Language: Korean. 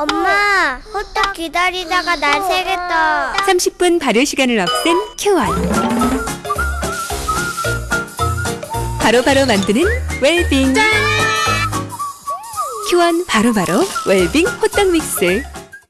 엄마, 호떡 기다리다가 날 새겠다. 30분 발효 시간을 없앤 큐원. 바로바로 만드는 웰빙. 큐원 바로바로 웰빙 호떡 믹스.